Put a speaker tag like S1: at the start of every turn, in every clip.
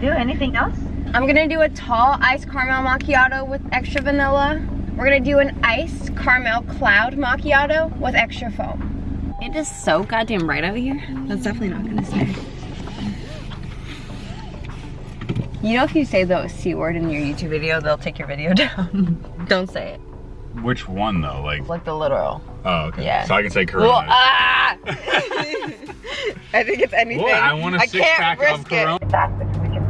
S1: do? Anything else?
S2: I'm gonna do a tall iced caramel macchiato with extra vanilla. We're gonna do an iced caramel cloud macchiato with extra foam. It is so goddamn bright out here. That's definitely not gonna stay. You know if you say the C word in your YouTube video, they'll take your video down. Don't say it.
S3: Which one though? Like,
S2: Like the literal.
S3: oh, okay.
S2: Yeah.
S3: So I can say Corona.
S2: Well, ah! I think it's anything.
S3: Well, I want a six
S2: can't
S3: pack
S2: risk
S3: of Corona.
S1: It's active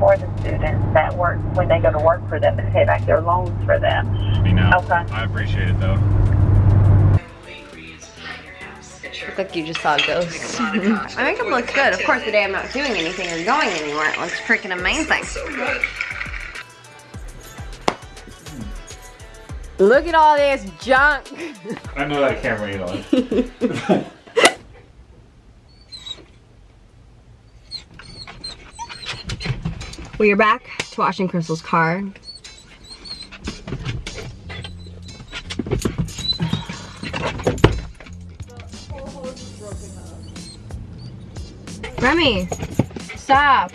S1: for the students that work when they go to work for them and pay back their loans for them.
S3: You know.
S1: Okay.
S3: I appreciate it though.
S2: Look like you just saw a ghost. My makeup looks good. Of course, the day I'm not doing anything or going anywhere, it looks freaking amazing. Look at all this junk.
S3: I know that camera ain't on.
S2: We are back to washing Crystal's car. Remy, stop.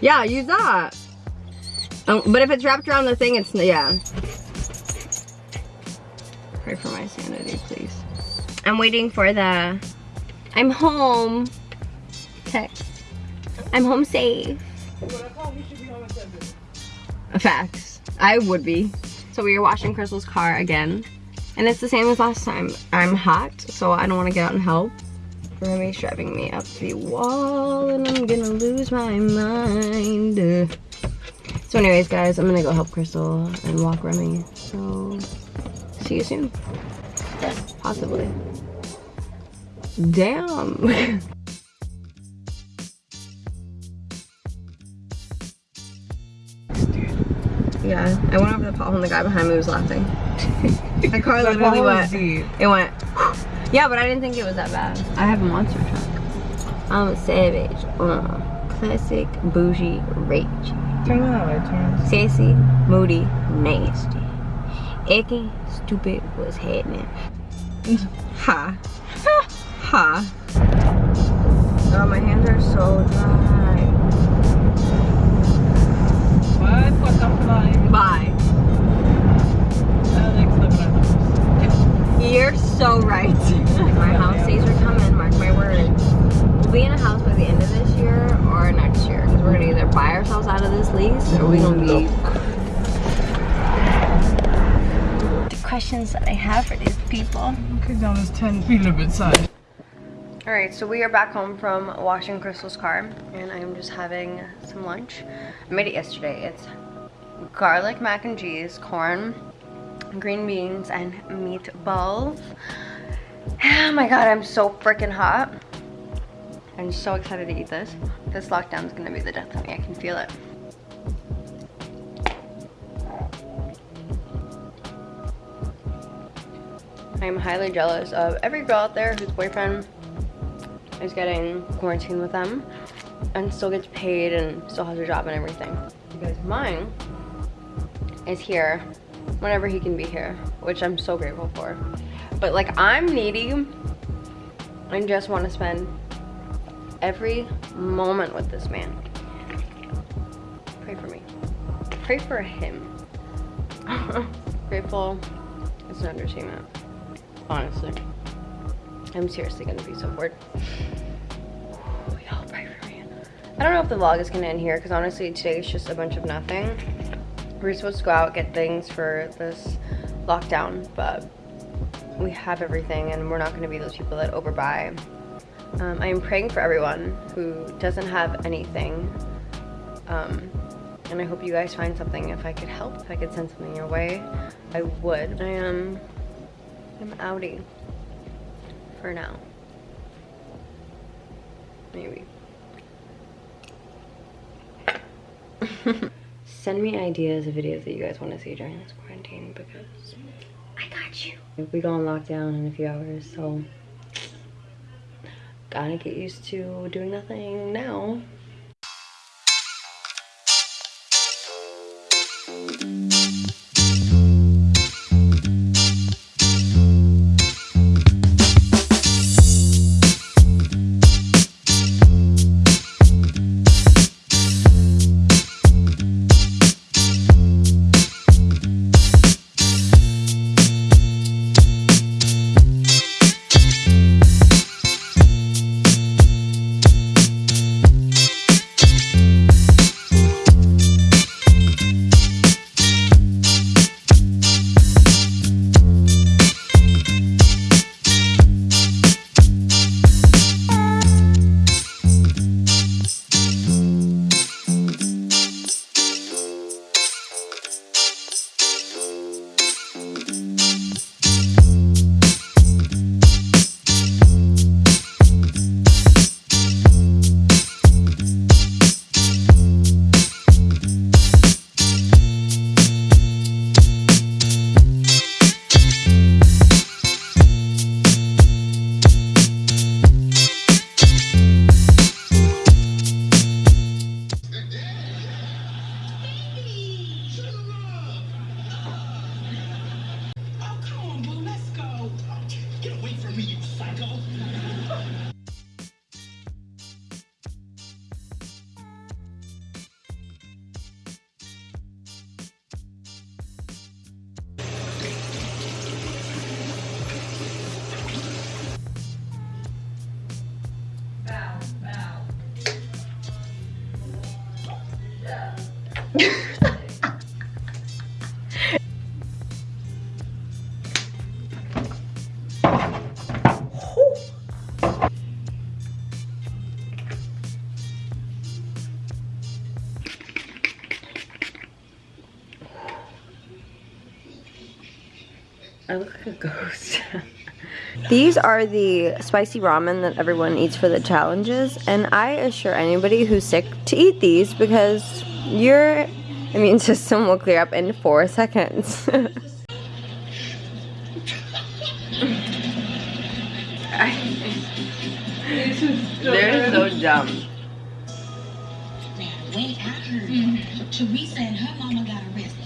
S2: Yeah, use that. Um, but if it's wrapped around the thing, it's, yeah. Pray for my sanity, please. I'm waiting for the, I'm home text. I'm home safe. Facts. I would be. So we are washing Crystal's car again. And it's the same as last time. I'm hot, so I don't want to get out and help. Remy's driving me up the wall and I'm gonna lose my mind. So anyways, guys, I'm gonna go help Crystal and walk Remy. So, see you soon. Possibly. Damn. Yeah, I went over the pothole and the guy behind me was laughing. My car literally went, it went, yeah, but I didn't think it was that bad. I have a monster truck. I'm a savage. Uh, classic bougie rage.
S4: Turn that way, turn.
S2: Sassy, moody, nasty. Icky, stupid, what's happening? ha. Ha. Ha. Oh, my hands are so dry. Bye.
S4: En.
S2: You're so right. My house days are coming, mark my words. We'll be in a house by the end of this year or next year because we're gonna either buy ourselves out of this lease or we're gonna be. The questions that I have for these people.
S4: Okay, down this 10 feet a bit side.
S2: All right, so we are back home from washing Crystal's car and I'm just having some lunch. I made it yesterday. It's garlic mac and cheese, corn, green beans, and meatballs. Oh my god, I'm so freaking hot. I'm so excited to eat this. This lockdown is gonna be the death of me. I can feel it. I'm highly jealous of every girl out there whose boyfriend is getting quarantined with them and still gets paid and still has a job and everything. Because mine is here whenever he can be here, which I'm so grateful for. But like I'm needy and just want to spend every moment with this man. Pray for me. Pray for him. Grateful is an understatement. Honestly. I'm seriously gonna be so bored. Y'all pray for me. I don't know if the vlog is gonna end here because honestly today is just a bunch of nothing. We're supposed to go out and get things for this lockdown, but we have everything and we're not gonna be those people that overbuy. Um, I am praying for everyone who doesn't have anything. Um, and I hope you guys find something. If I could help, if I could send something your way, I would. I am, I'm outie for now. Maybe. Send me ideas of videos that you guys want to see during this quarantine because I got you. We go on lockdown in a few hours, so gotta get used to doing nothing now. I look like a ghost. These are the spicy ramen that everyone eats for the challenges, and I assure anybody who's sick to eat these because your immune system will clear up in four seconds. They're so dumb.
S5: Now, wait, I heard mm. Teresa and her mama got arrested.